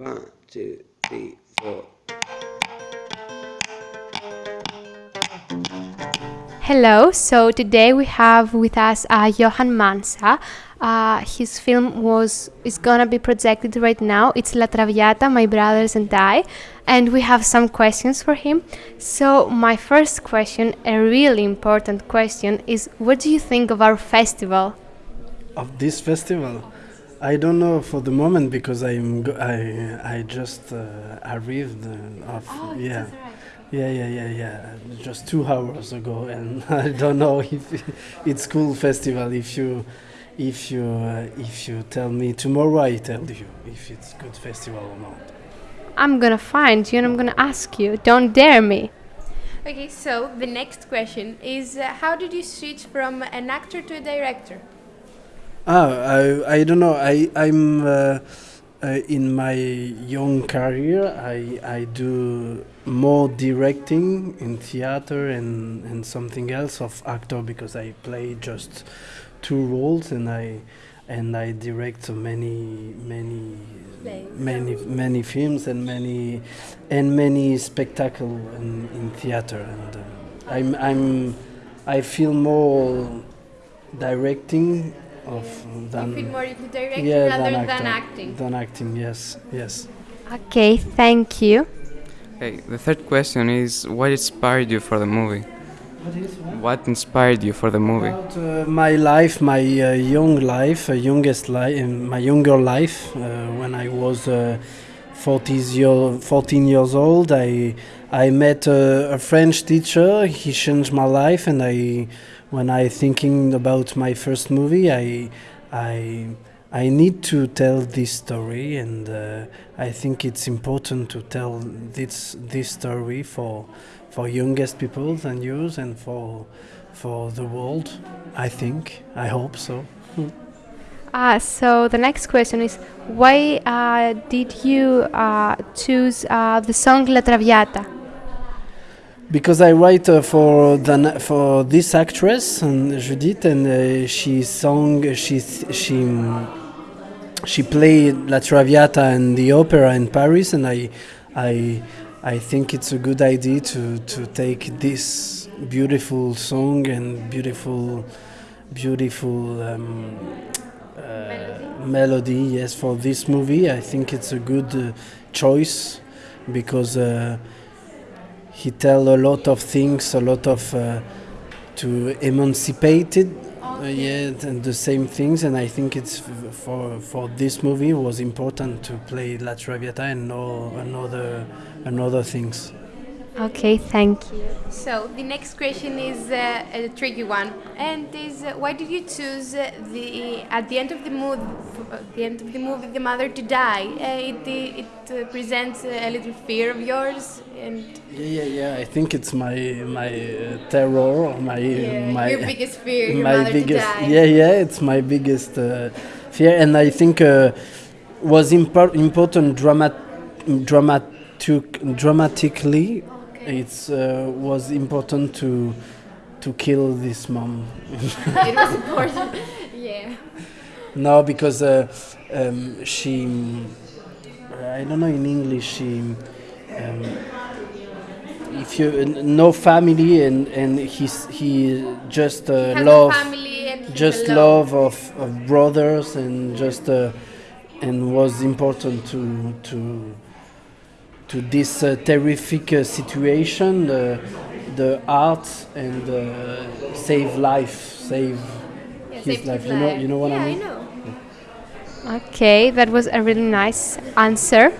One, two, three, four. Hello, so today we have with us uh, Yohan Manca. Uh, his film was is gonna be projected right now. It's La Traviata, My Brothers and I, and we have some questions for him. So my first question, a really important question, is what do you think of our festival? Of this festival, I don't know for the moment because I'm go- I I just uh, arrived uh, of yeah. Yeah, yeah, yeah, yeah. Just two hours ago, and I don't know if it's cool festival. If you, if you, uh, if you tell me tomorrow, I tell you if it's good festival or not. I'm gonna find you and I'm gonna ask you. Don't dare me. Okay, so the next question is uh, how did you switch from an actor to a director? Ah, I, I don't know. I, I'm uh, uh, in my young career. I, I do more directing in theater and, and something else of actor because I play just two roles and I and I direct so many many many many films and many and many spectacle in, in theater and uh, I'm I'm I feel more directing of than you feel more into directing yeah, rather than, than acting. Than acting, yes, yes. Okay, thank you. Okay, the third question is what inspired you for the movie? What is What inspired you for the movie? About uh, my life, my uh, young life, uh, youngest life, my younger life, uh, when I was uh, 40 year, 14 years old, I I met a, a French teacher. He changed my life, and I, when I thinking about my first movie, I, I, I need to tell this story, and uh, I think it's important to tell this this story for for youngest people than yours and for for the world. I think. I hope so. Uh, so the next question is why uh, did you uh, choose uh, the song La Traviata? Because I write uh, for the, for this actress and Judith, and uh, she sang she she she played La Traviata in the opera in Paris, and I I I think it's a good idea to to take this beautiful song and beautiful beautiful. Um, uh, melody. yes, for this movie, I think it's a good uh, choice because uh, he tell a lot of things, a lot of uh, to emancipated, uh, yeah, and the same things. And I think it's for for this movie was important to play La Traviata and know another another things. Okay, thank you. So the next question is uh, a tricky one, and is uh, why did you choose uh, the at the end of the movie, at the end of the movie, the mother to die? Uh, it it uh, presents a little fear of yours, and Yeah, yeah, yeah. I think it's my my uh, terror, or my yeah, my your biggest fear, your my mother biggest to die. yeah yeah it's my biggest uh, fear and i think uh, was impor- important dramat dramatic dramatically it's uh, was important to to kill this mom it was important. yeah. no because uh, um, she i don't know in english she um, if you no family and and he's he just uh, love just love of, of brothers and just uh, and was important to to to this uh, terrific uh, situation uh, the art and uh, save life save Yeah, his saved life his you know you know what yeah, I mean know. Okay, that was a really nice answer.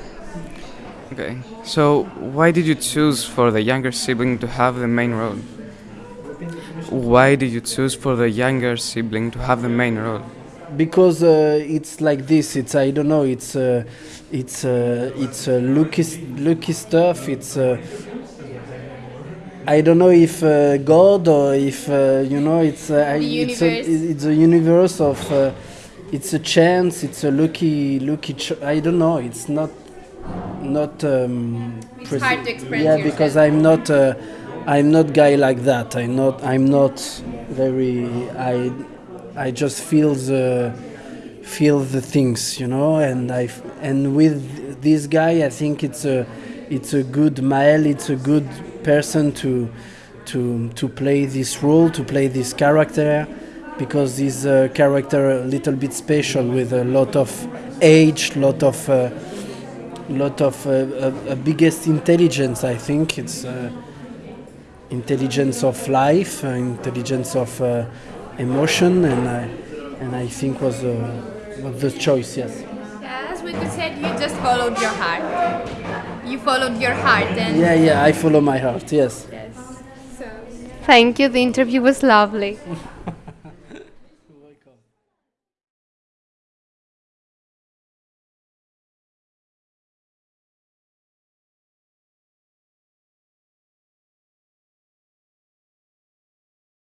Okay, so why did you choose for the younger sibling to have the main role? Why did you choose for the younger sibling to have the main role? Because uh, it's like this it's i don't know it's uh, it's uh, it's uh, lucky lucky stuff it's uh, I don't know if uh, God or if uh, you know it's uh, I- it's a, universe. it's a universe of uh, it's a chance it's a lucky lucky ch- I don't know it's not not um, It's hard to express yeah because. I'm not uh, I'm not guy like that I'm not I'm not very I I just feel the feel the things you know and I and with this guy, I think it's a it's a good Mael. It's a good person to to to play this role, to play this character, because this uh, character a little bit special with a lot of age, lot of uh, lot of uh, biggest intelligence. I think it's uh, intelligence of life, uh, intelligence of uh, emotion, and I and I think was uh, was the choice. Yes. As we could say, you just followed your heart. You followed your heart, and Yeah, yeah. I follow my heart. Yes. yes. So Thank you. The interview was lovely.